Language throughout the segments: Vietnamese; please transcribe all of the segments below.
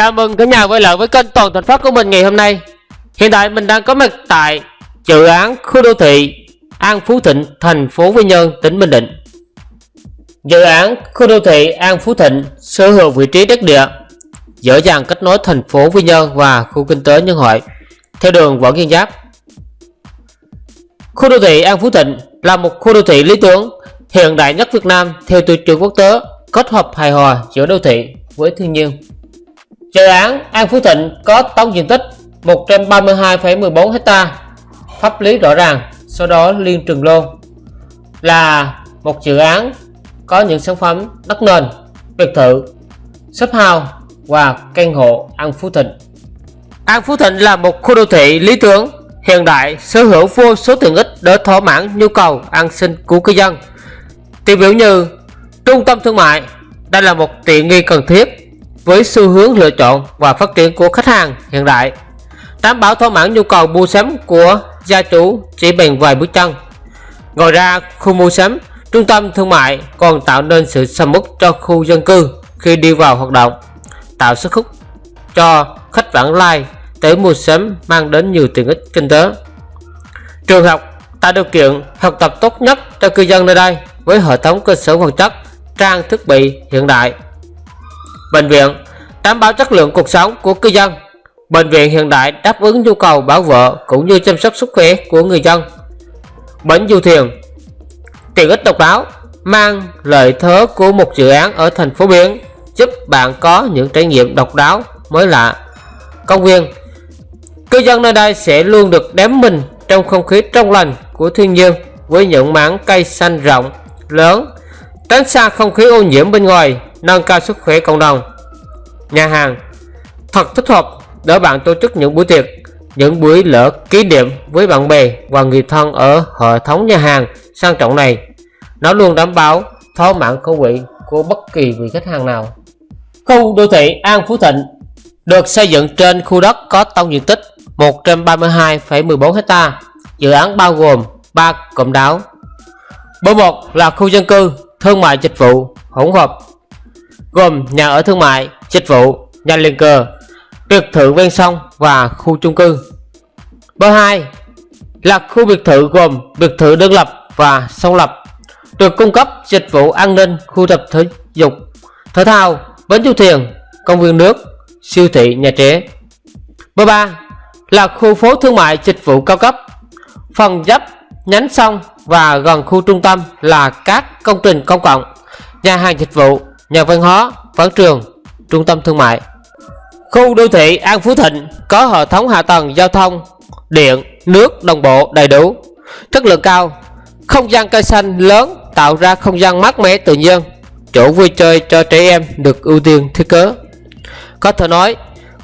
Chào mừng cả nhà quay lại với kênh Toàn Thành Phát của mình ngày hôm nay. Hiện tại mình đang có mặt tại dự án khu đô thị An Phú Thịnh, thành phố Quy Nhơn, tỉnh Bình Định. Dự án khu đô thị An Phú Thịnh sở hữu vị trí đất địa dễ dàng kết nối thành phố Quy Nhơn và khu kinh tế Nhân Hội theo đường Võ Nguyên Giáp. Khu đô thị An Phú Thịnh là một khu đô thị lý tưởng hiện đại nhất Việt Nam theo tiêu chuẩn quốc tế kết hợp hài hòa giữa đô thị với thiên nhiên. Dự án An Phú Thịnh có tổng diện tích 132,14 ha pháp lý rõ ràng sau đó liên trường lô. Là một dự án có những sản phẩm đất nền biệt thự shop house và căn hộ An Phú Thịnh. An Phú Thịnh là một khu đô thị lý tưởng hiện đại sở hữu vô số tiện ích để thỏa mãn nhu cầu an sinh của cư dân. Tiêu biểu như trung tâm thương mại đây là một tiện nghi cần thiết với xu hướng lựa chọn và phát triển của khách hàng hiện đại. Đảm bảo thỏa mãn nhu cầu mua sắm của gia chủ chỉ bằng vài bước chân. Ngoài ra, khu mua sắm, trung tâm thương mại còn tạo nên sự sầm uất cho khu dân cư khi đi vào hoạt động, tạo sức hút cho khách vãng lai tới mua sắm mang đến nhiều tiện ích kinh tế. Trường học tạo điều kiện học tập tốt nhất cho cư dân nơi đây với hệ thống cơ sở vật chất, trang thiết bị hiện đại bệnh viện đảm bảo chất lượng cuộc sống của cư dân. Bệnh viện hiện đại đáp ứng nhu cầu bảo vệ cũng như chăm sóc sức khỏe của người dân. Bến du thuyền, tiện ích độc đáo, mang lợi thế của một dự án ở thành phố biển giúp bạn có những trải nghiệm độc đáo mới lạ. Công viên, cư dân nơi đây sẽ luôn được đếm mình trong không khí trong lành của thiên nhiên với những mảng cây xanh rộng, lớn, tránh xa không khí ô nhiễm bên ngoài nâng cao sức khỏe cộng đồng. Nhà hàng thật thích hợp để bạn tổ chức những buổi tiệc những buổi lễ kỷ niệm với bạn bè và người thân ở hệ thống nhà hàng sang trọng này. Nó luôn đảm bảo thỏa mãn khẩu vị của bất kỳ vị khách hàng nào. Khu đô thị An Phú Thịnh được xây dựng trên khu đất có tổng diện tích 132,14 ha dự án bao gồm 3 cụm đảo. Bước 1 là khu dân cư thương mại dịch vụ hỗn hợp gồm nhà ở thương mại, dịch vụ, nhà liền cờ, biệt thự ven sông và khu chung cư. Bước 2 là khu biệt thự gồm biệt thự đơn lập và song lập, được cung cấp dịch vụ an ninh, khu tập thể dục, thể thao, bến du thuyền, công viên nước, siêu thị, nhà trẻ. Bước 3 là khu phố thương mại dịch vụ cao cấp, phần dấp, nhánh sông và gần khu trung tâm là các công trình công cộng, nhà hàng dịch vụ, nhà văn hóa, quảng trường, trung tâm thương mại. Khu đô thị An Phú Thịnh có hệ thống hạ tầng giao thông, điện, nước đồng bộ đầy đủ, chất lượng cao, không gian cây xanh lớn tạo ra không gian mát mẻ tự nhiên, chỗ vui chơi cho trẻ em được ưu tiên thiết kế. Có thể nói,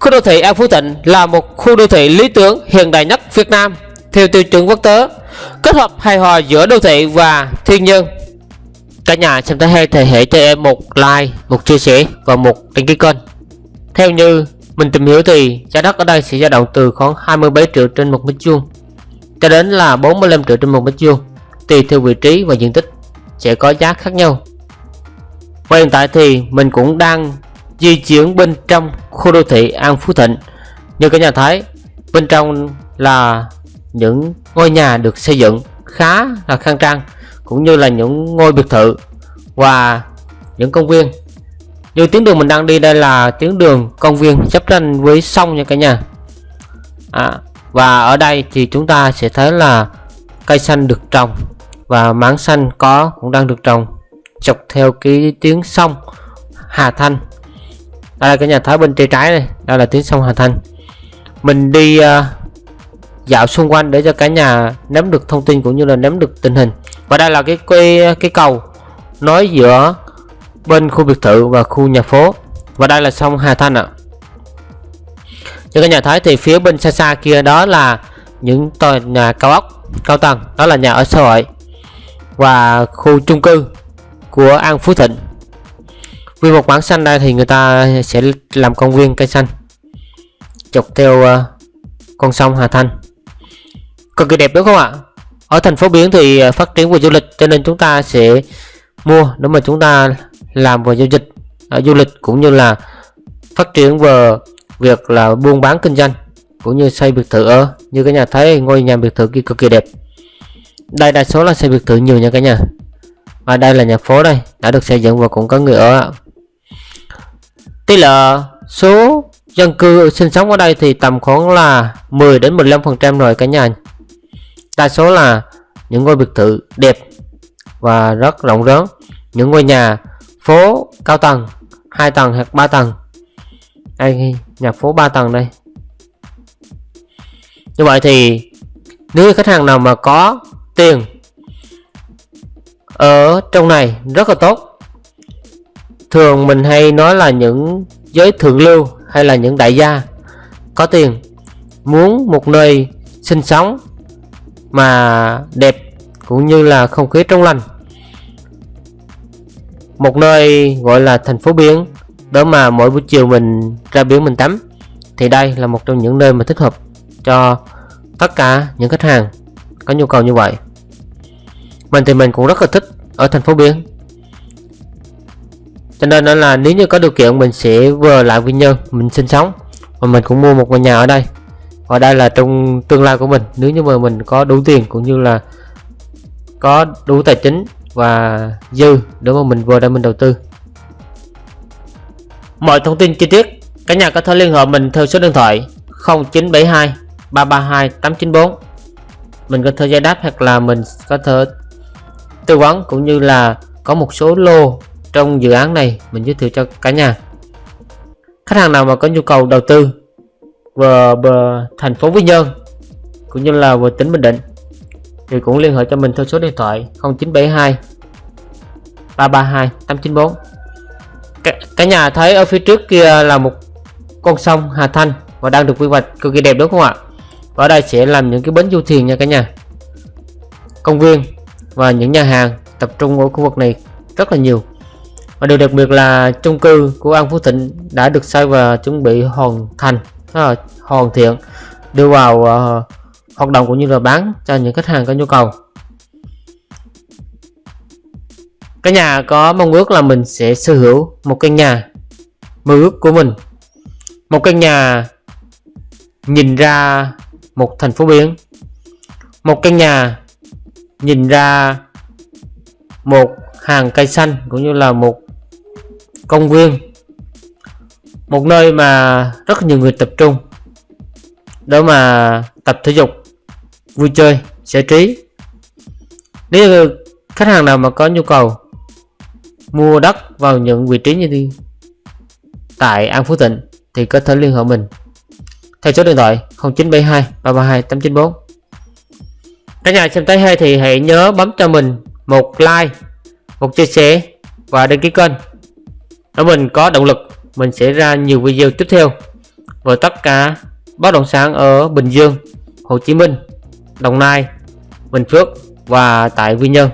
khu đô thị An Phú Thịnh là một khu đô thị lý tưởng hiện đại nhất Việt Nam theo tiêu chuẩn quốc tế, kết hợp hài hòa giữa đô thị và thiên nhiên Cả nhà xem thấy hay thì hãy cho em một like, một chia sẻ và một đăng ký kênh. Theo như mình tìm hiểu thì giá đất ở đây sẽ dao động từ khoảng 27 triệu trên một mét vuông cho đến là 45 triệu trên một mét vuông tùy theo vị trí và diện tích sẽ có giá khác nhau. Và hiện tại thì mình cũng đang di chuyển bên trong khu đô thị An Phú Thịnh. Như cả nhà thấy, bên trong là những ngôi nhà được xây dựng khá là khang trang cũng như là những ngôi biệt thự và những công viên. Như tuyến đường mình đang đi đây là tuyến đường công viên chấp tranh với sông nha cả nhà. À, và ở đây thì chúng ta sẽ thấy là cây xanh được trồng và mảng xanh có cũng đang được trồng dọc theo cái tuyến sông Hà Thanh. Đây là cái nhà thấy bên tay trái này đây là tuyến sông Hà Thanh. Mình đi uh, dạo xung quanh để cho cả nhà nắm được thông tin cũng như là nắm được tình hình và đây là cái cái cái cầu nối giữa bên khu biệt thự và khu nhà phố. Và đây là sông Hà Thanh ạ. Như các nhà thấy thì phía bên xa xa kia đó là những tòa nhà cao ốc, cao tầng. Đó là nhà ở xã hội và khu chung cư của An Phú Thịnh. Vì một mảng xanh đây thì người ta sẽ làm công viên cây xanh chọc theo ờ, con sông Hà Thanh. Cực kỳ đẹp đúng không ạ? Ở thành phố biển thì à, phát triển về du lịch, cho nên chúng ta sẽ mua nếu mà chúng ta làm về du lịch ở à, du lịch cũng như là phát triển về việc là buôn bán kinh doanh cũng như xây biệt thự ở như cái nhà thấy ngôi nhà biệt thự kia cực kỳ đẹp. Đây, đa số là xây biệt thự nhiều nha cả nhà. Và đây là nhà phố đây, đã được xây dựng và cũng có người ở. Tỷ lệ số dân cư sinh sống ở đây thì tầm khoảng là 10 đến 15 phần trăm rồi cả nhà đa số là những ngôi biệt thự đẹp và rất rộng lớn những ngôi nhà phố cao tầng 2 tầng hoặc 3 tầng. Đây, nhà phố 3 tầng đây. Như vậy thì nếu khách hàng nào mà có tiền ở trong này rất là tốt. Thường mình hay nói là những giới thượng lưu hay là những đại gia có tiền muốn một nơi sinh sống mà đẹp cũng như là không khí trong lành. Một nơi gọi là thành phố biển, đó mà mỗi buổi chiều mình ra biển mình tắm, thì đây là một trong những nơi mà thích hợp cho tất cả những khách hàng có nhu cầu như vậy. Mình thì mình cũng rất là thích ở thành phố biển. Cho nên đó là nếu như có điều kiện, mình sẽ vừa lại Quy Nhơn, mình sinh sống và mình cũng mua một ngôi nhà ở đây và đây là trong tương lai của mình. Nếu như mà mình có đủ tiền cũng như là có đủ tài chính và dư để mà mình vừa để mình đầu tư. Mọi thông tin chi tiết, cả nhà có thể liên hệ mình theo số điện thoại 0972 332 894 mình có thể giải đáp hoặc là mình có thể tư vấn cũng như là có một số lô trong dự án này mình giới thiệu cho cả nhà. Khách hàng nào mà có nhu cầu đầu tư và, thành phố Quy Nhơn cũng như là về tỉnh Bình Định thì cũng liên hệ cho mình theo số điện thoại 0972 332 894 cả, cả nhà thấy ở phía trước kia là một con sông Hà Thanh và đang được quy hoạch cực kỳ đẹp đúng không ạ? Và ở đây sẽ làm những cái bến du thuyền nha cả nhà. Công viên và những nhà hàng tập trung ở khu vực này rất là nhiều. Và điều đặc biệt là chung cư của An Phú Thịnh đã được xây và chuẩn bị hoàn thành. Ờ, hoàn thiện đưa vào ờ, uh, hoạt động cũng như là bán cho những khách hàng có nhu cầu. Cái nhà có mong ước là mình sẽ sở hữu một căn nhà mơ ước của mình. Một căn nhà nhìn ra một thành phố biển. Một căn nhà nhìn ra một hàng cây xanh cũng như là một công viên một nơi mà rất nhiều người tập trung. Đó mà tập thể dục, vui chơi, giải trí. Nếu như khách hàng nào mà có nhu cầu mua đất vào những vị trí như thế tại An Phú Thịnh thì có thể liên hệ mình. Theo số điện thoại 0972 332 894 cả nhà xem thấy hay thì hãy nhớ bấm cho mình một like, một chia sẻ và đăng ký kênh. Để mình có động lực mình sẽ ra nhiều video tiếp theo. Về tất cả, bất động sản ở Bình Dương, Hồ Chí Minh, Đồng Nai, Bình Phước và tại Quy Nhơn.